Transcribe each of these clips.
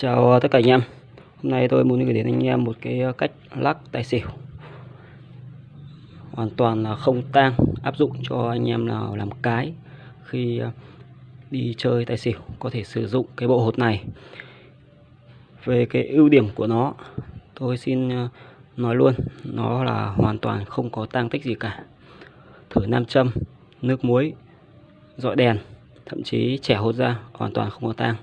Chào tất cả anh em. Hôm nay tôi muốn gửi đến anh em một cái ờ, cách lắc tài xỉu. Hoàn toàn là không tang, Áp dụng cho anh em nào làm cái Khi ờ, đi chơi tài xỉu Có thể sử dụng cái bộ hột này. Về cái ưu điểm của nó, Tôi xin ờ, nói luôn, Nó là hoàn toàn không có tang tích gì cả. Thử nam châm, Nước muối, Dọi đèn, Thậm chí trẻ hột ra, hoàn toàn không có tang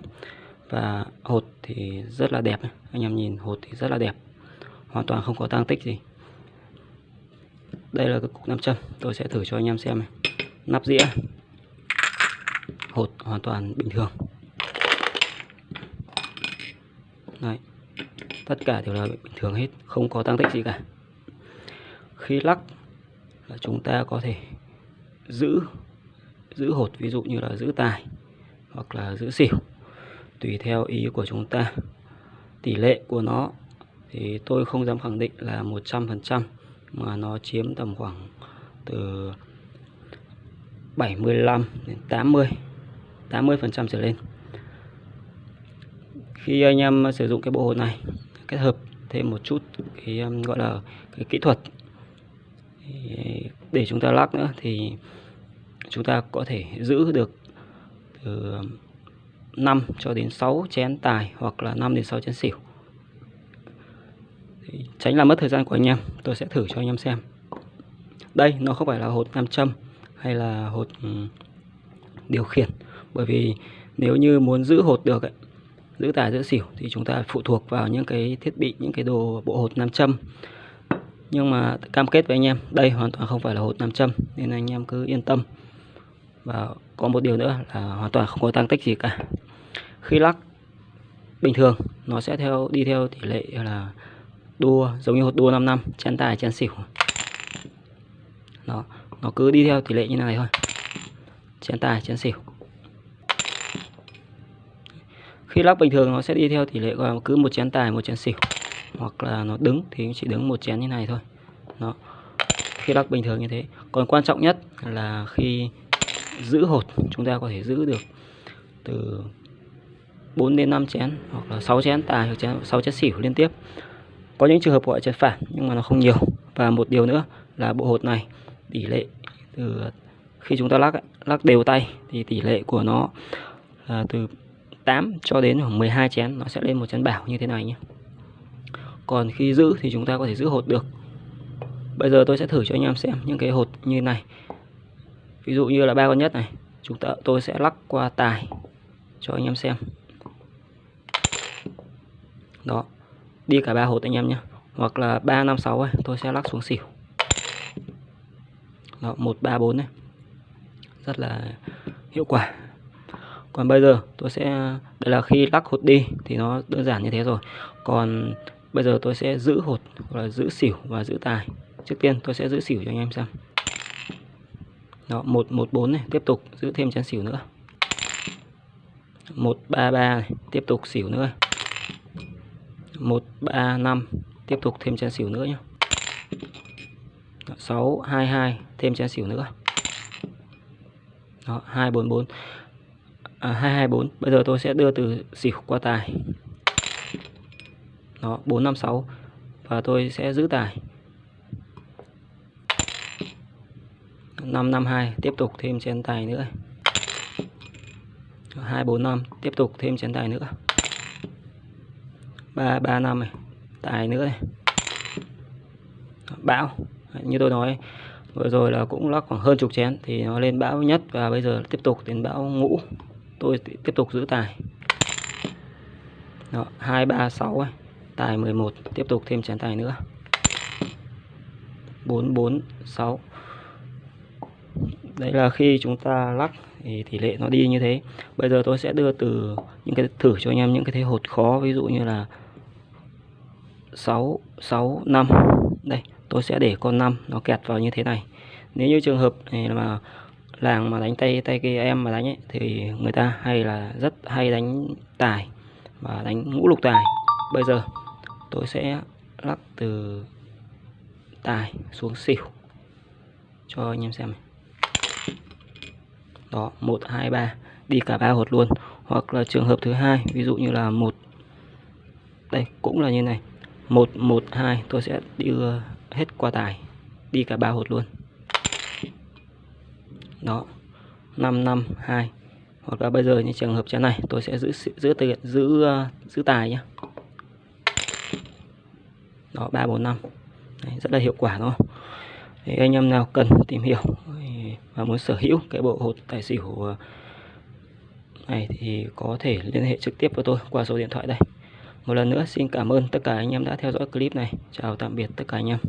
và hột thì rất là đẹp anh em nhìn, hột thì rất là đẹp. Hoàn toàn không có tăng tích gì. Đây là cái cục nam châm. Tôi sẽ thử cho anh em xem này. Nắp dĩa. Hột hoàn toàn bình thường. Đấy. tất cả đều là bình thường hết. Không có tăng tích gì cả. Khi lắc là chúng ta có thể giữ giữ hột. Ví dụ như là giữ tài hoặc là giữ xỉu tùy theo ý của chúng ta. Tỷ lệ của nó thì tôi không dám khẳng định là 100% mà nó chiếm tầm khoảng từ 75 đến 80 80% trở lên. Khi anh em sử dụng cái bộ hồ này, kết hợp thêm một chút cái um, gọi là cái kỹ thuật để chúng ta lắc nữa thì chúng ta có thể giữ được từ 5 cho đến 6 chén tài hoặc là 5 đến 6 chén xỉu. Thì tránh làm mất thời gian của anh em tôi sẽ thử cho anh em xem. Đây nó không phải là hột nam châm hay là hột ừ, điều khiển. Bởi vì nếu như muốn giữ hột được ấy, giữ tài giữ xỉu thì chúng ta phụ thuộc vào những cái thiết bị những cái đồ bộ hột nam châm. Nhưng mà cam kết với anh em đây hoàn toàn không phải là hột nam châm nên anh em cứ yên tâm. Và có một điều nữa là hoàn toàn không có tăng tích gì cả khi lắc bình thường, nó sẽ theo, đi theo tỷ lệ là đua, giống như hột đua 5 năm chén tài chén xỉu. Đó, nó cứ đi theo tỷ lệ như này thôi. Chén tài chén xỉu. Khi lắc bình thường, nó sẽ đi theo tỷ lệ là cứ một chén tài, một chén xỉu. Hoặc là nó đứng thì chỉ đứng một chén như này thôi. Đó, khi lắc bình thường như thế. Còn quan trọng nhất là khi giữ hột, chúng ta có thể giữ được từ 4 đến 5 chén hoặc là 6 chén tài hoặc chén 6 chén xỉu liên tiếp. Có những trường hợp gọi chén phản nhưng mà nó không nhiều. Và một điều nữa là bộ hột này, tỷ lệ từ khi chúng ta lắc lắc đều tay thì tỷ lệ của nó là từ 8 cho đến khoảng 12 chén nó sẽ lên một chén bảo như thế này nhé. Còn khi giữ thì chúng ta có thể giữ hột được. Bây giờ tôi sẽ thử cho anh em xem những cái hột như này. Ví dụ như là ba con nhất này, chúng ta, tôi sẽ lắc qua tài cho anh em xem đó, đi cả ba hột anh em nhé. Hoặc là ba năm sáu ấy, tôi sẽ lắc xuống xỉu. Đó, một, ba, bốn này. Rất là hiệu quả. Còn bây giờ tôi sẽ, đây là khi lắc hột đi thì nó đơn giản như thế rồi. Còn bây giờ tôi sẽ giữ hột, hoặc là giữ xỉu và giữ tài. Trước tiên tôi sẽ giữ xỉu cho anh em xem. Đó, một một, bốn này, tiếp tục giữ thêm chén xỉu nữa. Một, ba ba này, tiếp tục xỉu nữa. 1 3 5 tiếp tục thêm chén xỉu nữa nhé 6 2 2 thêm chén xỉu nữa. Đó 244 à, 224 bây giờ tôi sẽ đưa từ xỉu qua tài. Đó 4 5 6 và tôi sẽ giữ tài. 5 5 2 tiếp tục thêm chén tài nữa. 2 4 5 tiếp tục thêm chén tài nữa ba ba năm này. Tài nữa này. Bão. Như tôi nói vừa rồi là cũng lắc khoảng hơn chục chén thì nó lên bão nhất và bây giờ tiếp tục đến bão ngũ. Tôi tiếp tục giữ tài. Đó, 2 3 6 ấy. tài 11 tiếp tục thêm chén tài nữa. 4 4 6 đấy là khi chúng ta lắc thì tỷ lệ nó đi như thế. Bây giờ tôi sẽ đưa từ những cái thử cho anh em những cái thế hột khó ví dụ như là 6 6 5 đây tôi sẽ để con 5 nó kẹt vào như thế này. Nếu như trường hợp này mà làng mà đánh tay tay kia em mà đánh ấy, thì người ta hay là rất hay đánh tài và đánh ngũ lục tài. Bây giờ tôi sẽ lắc từ tài xuống xỉu cho anh em xem đó 1 2 3 đi cả ba hột luôn. Hoặc là trường hợp thứ hai ví dụ như là một. Đây cũng là như này một một, hai, tôi sẽ đưa hết qua tài, đi cả ba hột luôn. Đó, năm năm, hai, hoặc là bây giờ như trường hợp chén này, tôi sẽ giữ giữ tiền, giữ ờ, giữ tài nhé đó, ba, bốn, năm. Rất là hiệu quả đúng không? Thì anh em nào cần tìm hiểu và muốn sở hữu cái bộ hột tài xỉu ờ, này thì có thể liên hệ trực tiếp với tôi qua số điện thoại đây một lần nữa, xin cảm ơn tất cả anh em đã theo dõi clip này. Chào tạm biệt tất cả anh em.